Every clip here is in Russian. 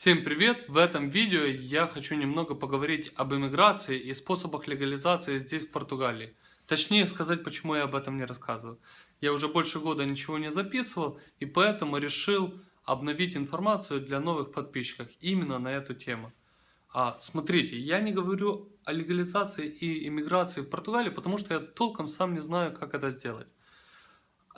Всем привет! В этом видео я хочу немного поговорить об иммиграции и способах легализации здесь в Португалии. Точнее сказать, почему я об этом не рассказываю. Я уже больше года ничего не записывал и поэтому решил обновить информацию для новых подписчиков именно на эту тему. А, смотрите, я не говорю о легализации и иммиграции в Португалии, потому что я толком сам не знаю, как это сделать.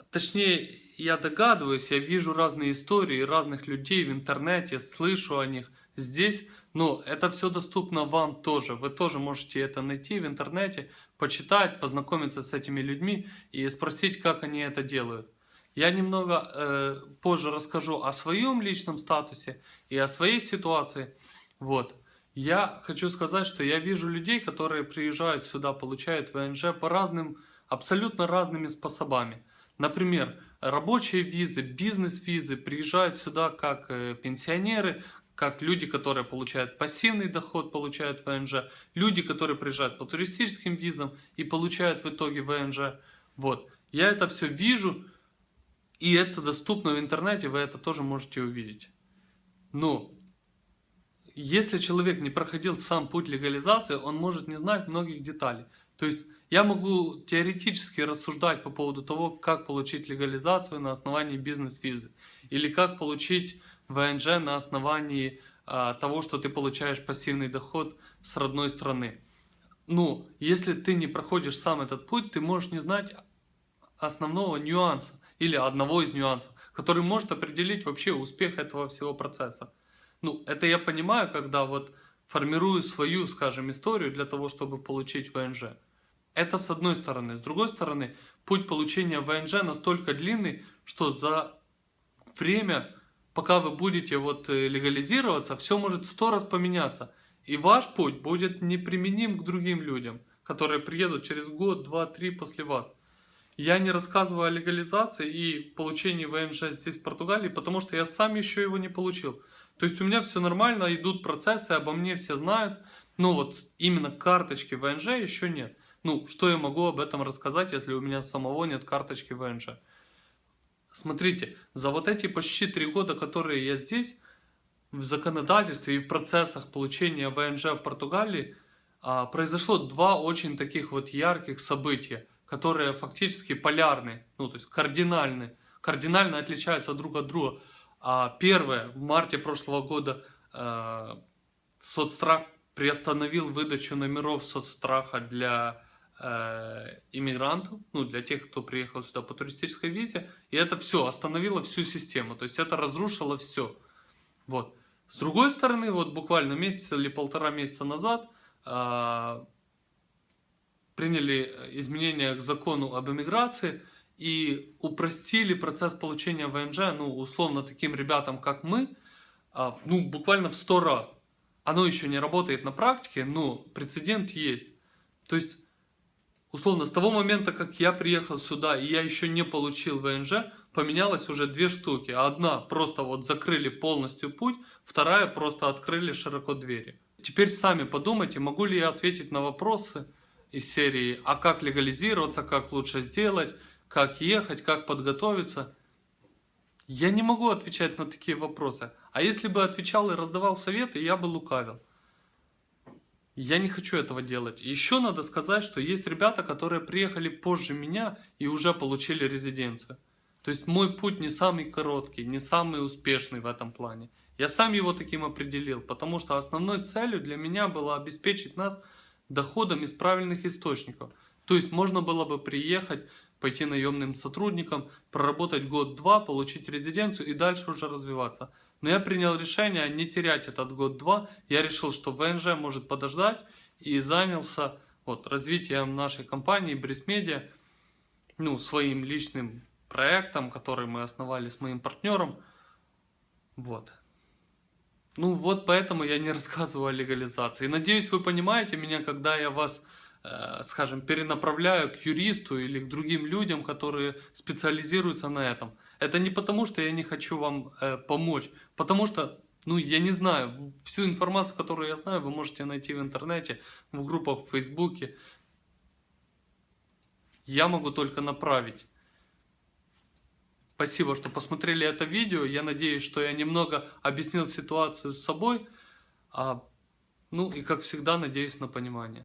Точнее, я догадываюсь, я вижу разные истории разных людей в интернете, слышу о них здесь, но это все доступно вам тоже. Вы тоже можете это найти в интернете, почитать, познакомиться с этими людьми и спросить, как они это делают. Я немного э, позже расскажу о своем личном статусе и о своей ситуации. Вот. Я хочу сказать, что я вижу людей, которые приезжают сюда, получают ВНЖ по разным, абсолютно разными способами. Например, рабочие визы, бизнес-визы приезжают сюда как э, пенсионеры, как люди, которые получают пассивный доход, получают ВНЖ, люди, которые приезжают по туристическим визам и получают в итоге ВНЖ. Вот. Я это все вижу, и это доступно в интернете, вы это тоже можете увидеть. Но, если человек не проходил сам путь легализации, он может не знать многих деталей. То есть, я могу теоретически рассуждать по поводу того, как получить легализацию на основании бизнес-визы. Или как получить ВНЖ на основании а, того, что ты получаешь пассивный доход с родной страны. Ну, если ты не проходишь сам этот путь, ты можешь не знать основного нюанса или одного из нюансов, который может определить вообще успех этого всего процесса. Ну, это я понимаю, когда вот формирую свою, скажем, историю для того, чтобы получить ВНЖ. Это с одной стороны. С другой стороны, путь получения ВНЖ настолько длинный, что за время, пока вы будете вот э, легализироваться, все может сто раз поменяться. И ваш путь будет неприменим к другим людям, которые приедут через год, два, три после вас. Я не рассказываю о легализации и получении ВНЖ здесь, в Португалии, потому что я сам еще его не получил. То есть у меня все нормально, идут процессы, обо мне все знают, но вот именно карточки ВНЖ еще нет. Ну, что я могу об этом рассказать, если у меня самого нет карточки ВНЖ? Смотрите, за вот эти почти три года, которые я здесь, в законодательстве и в процессах получения ВНЖ в Португалии, а, произошло два очень таких вот ярких события, которые фактически полярны, ну то есть кардинальны, кардинально отличаются друг от друга. А первое, в марте прошлого года э, соцстрах приостановил выдачу номеров соцстраха для э, иммигрантов, ну, для тех, кто приехал сюда по туристической визе, и это все остановило всю систему, то есть это разрушило все. Вот. С другой стороны, вот буквально месяц или полтора месяца назад э, приняли изменения к закону об иммиграции и упростили процесс получения ВНЖ, ну, условно, таким ребятам, как мы, э, ну, буквально в сто раз. Оно еще не работает на практике, но прецедент есть. То есть условно, с того момента, как я приехал сюда, и я еще не получил ВНЖ, поменялось уже две штуки. Одна просто вот закрыли полностью путь, вторая просто открыли широко двери. Теперь сами подумайте, могу ли я ответить на вопросы из серии «А как легализироваться?», «Как лучше сделать?», «Как ехать?», «Как подготовиться?». Я не могу отвечать на такие вопросы. А если бы отвечал и раздавал советы, я бы лукавил. Я не хочу этого делать. Еще надо сказать, что есть ребята, которые приехали позже меня и уже получили резиденцию. То есть мой путь не самый короткий, не самый успешный в этом плане. Я сам его таким определил, потому что основной целью для меня было обеспечить нас доходом из правильных источников. То есть можно было бы приехать, пойти наемным сотрудником, проработать год-два, получить резиденцию и дальше уже развиваться. Но я принял решение не терять этот год-два. Я решил, что ВНЖ может подождать и занялся вот, развитием нашей компании Брисмедиа, ну, своим личным проектом, который мы основали с моим партнером. Вот. Ну вот поэтому я не рассказываю о легализации. Надеюсь, вы понимаете меня, когда я вас, скажем, перенаправляю к юристу или к другим людям, которые специализируются на этом. Это не потому, что я не хочу вам э, помочь, потому что, ну, я не знаю, всю информацию, которую я знаю, вы можете найти в интернете, в группах в Фейсбуке. Я могу только направить. Спасибо, что посмотрели это видео. Я надеюсь, что я немного объяснил ситуацию с собой. А, ну и как всегда, надеюсь на понимание.